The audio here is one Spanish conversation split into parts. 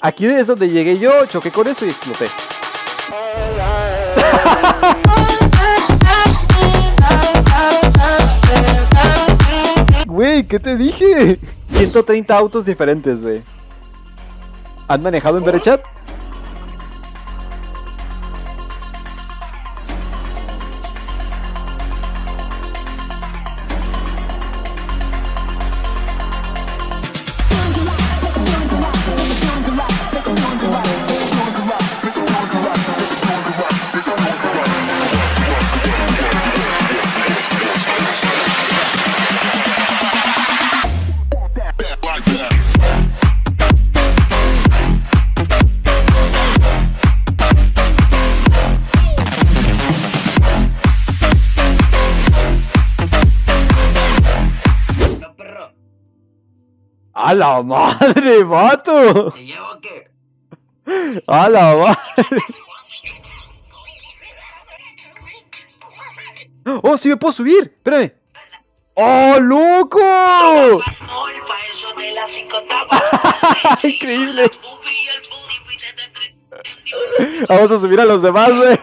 Aquí es donde llegué yo, choqué con eso y exploté. Güey, ¿qué te dije? 130 autos diferentes, güey. ¿Han manejado en Berechat? ¡A la madre, vato! ¿Te llevo qué? ¡A la madre! ¡Oh, sí me puedo subir! ¡Espérame! ¡Oh, loco! ¡Increíble! Vamos a subir a los demás, güey.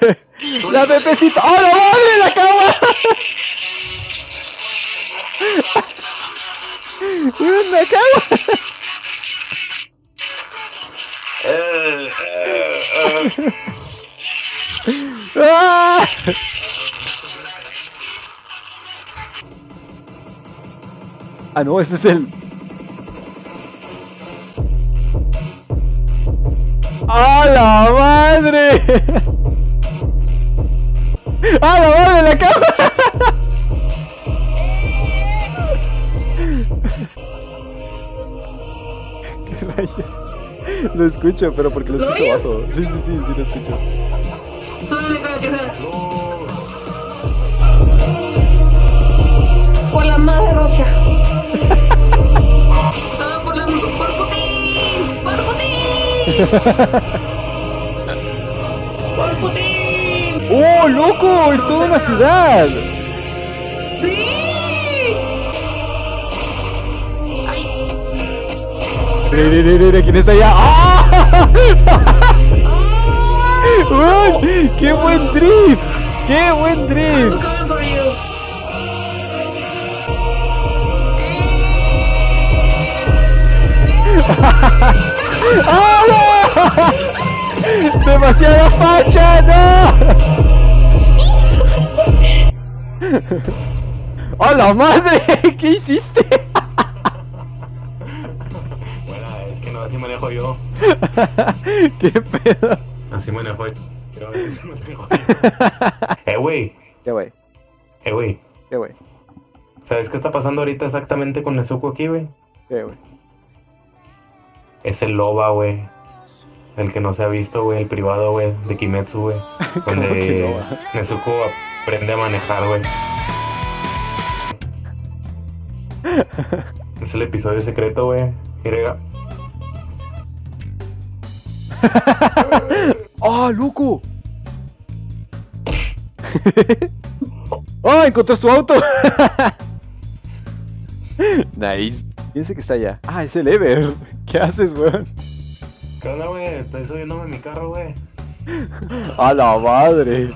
¡La Pepecita! ¡Oh, la madre! ¡La cama! ¡La cama! ¡Ah! Ah, no, ese es el. ¡A la madre! ¡A la madre Lo escucho, pero porque lo ¿Lo escucho oyes? bajo. Sí, sí, sí, sí lo escucho. Solo le que sea. Por la madre rosa. Ah, por la por Putin. Por Putin. Por Putin. ¡Oh, loco! ¡Es toda una ciudad! Sí. Mira, mira, mira, ¿quién allá? ¡Ah! ¡Qué buen drift! ¡Qué buen drift! ¡Ah, no! ¡Demasiada facha! ¡No! ¡A la madre! ¿Qué hiciste? Bueno, es que no, así manejo yo. ¿Qué pedo? Así manejo yo. Así manejo yo. Eh, güey. ¿Qué güey? Eh, güey. ¿Qué güey? ¿Sabes qué está pasando ahorita exactamente con Nezuko aquí, güey? ¿Qué güey? Es el Loba, güey. El que no se ha visto, güey. El privado, güey. De Kimetsu, güey. ¿Cómo que Donde? Nezuko aprende a manejar, güey. Es el episodio secreto, güey. ¡Ah, loco! ¡Ah, encontré su auto! nice. ¿Quién es el que está allá? Ah, es el Ever. ¿Qué haces, weón? ¿Qué onda, güey? Estoy subiéndome a mi carro, güey. A la madre.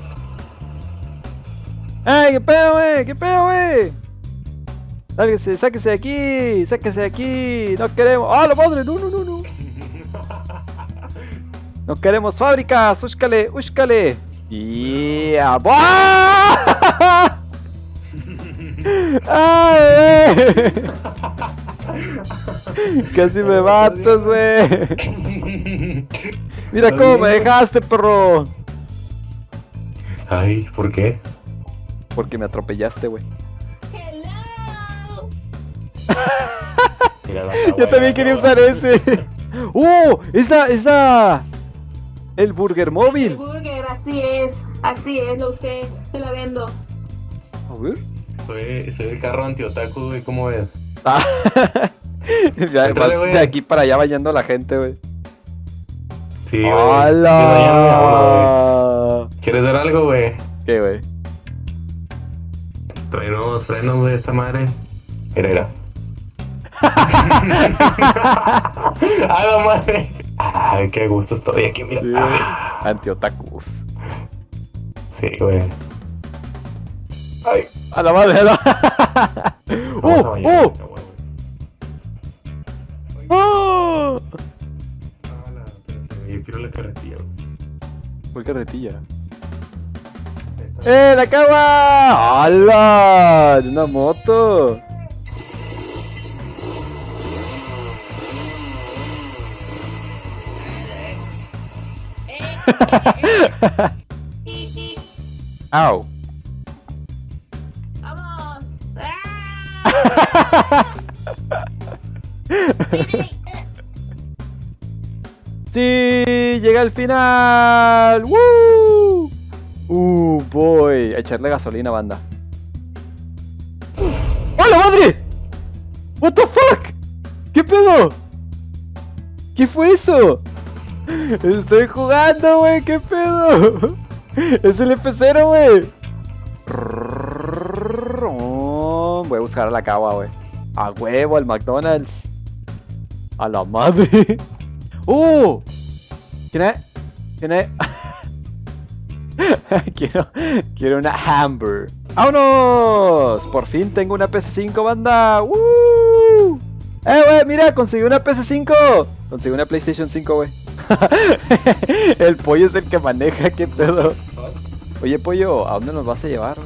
¡Ey, qué pedo, wey! ¿Qué pedo, wey! Sáquese, sáquese de aquí, sáquese de aquí. No queremos. ¡Ah, la madre! No, no, no, no. No queremos fábricas. Úscale, úscale. ¡Yeah! ¡Ay, eh! Casi me matas, güey. Mira cómo me dejaste, perro. Ay, ¿por qué? Porque me atropellaste, güey. Yo también quería usar ese. ¡Oh! ¡Es la, es la... El Burger El Móvil! burger, así es. Así es, lo usé. Te la vendo. A ver. Soy, soy el carro anti-otaku, güey, ¿cómo ves? Ah. Entrale, de aquí para allá vayando la gente, güey. Sí, güey. ¡Hala! ¿Quieres ver algo, güey? ¿Qué, güey? Trae nuevos frenos, güey, esta madre. Mira, mira. ¡A la madre! Ay, qué gusto estoy aquí, mira. Sí, Ah, Anti-otakus. sí, güey. Ay, A la madre, la... ¡Uh! ¡Uh! ¡Oh! Yo quiero la carretilla, güey. ¿Cuál carretilla? ¡Eh, la cama! ¡Hala! ¡De una moto! ¡Au! ¡Vamos! ¡Sí! ¡Llega el final! ¡Woo! ¡Uh, boy! A echarle gasolina, banda. ¡Hola, madre! ¿What the fuck? ¿Qué pedo? ¿Qué fue eso? Estoy jugando, güey, ¿qué pedo? Es el F0, güey. Oh, Voy a buscar a la cagua, güey. A huevo, al McDonald's. A la madre. ¡Uh! I? Can I? quiero, quiero una hamburger. ¡Vámonos! Por fin tengo una PS5, banda. ¡Woo! ¡Eh, güey! Mira, conseguí una PS5. Conseguí una PlayStation 5, güey. El pollo es el que maneja, qué pedo. Oye, pollo, ¿a dónde nos vas a llevar.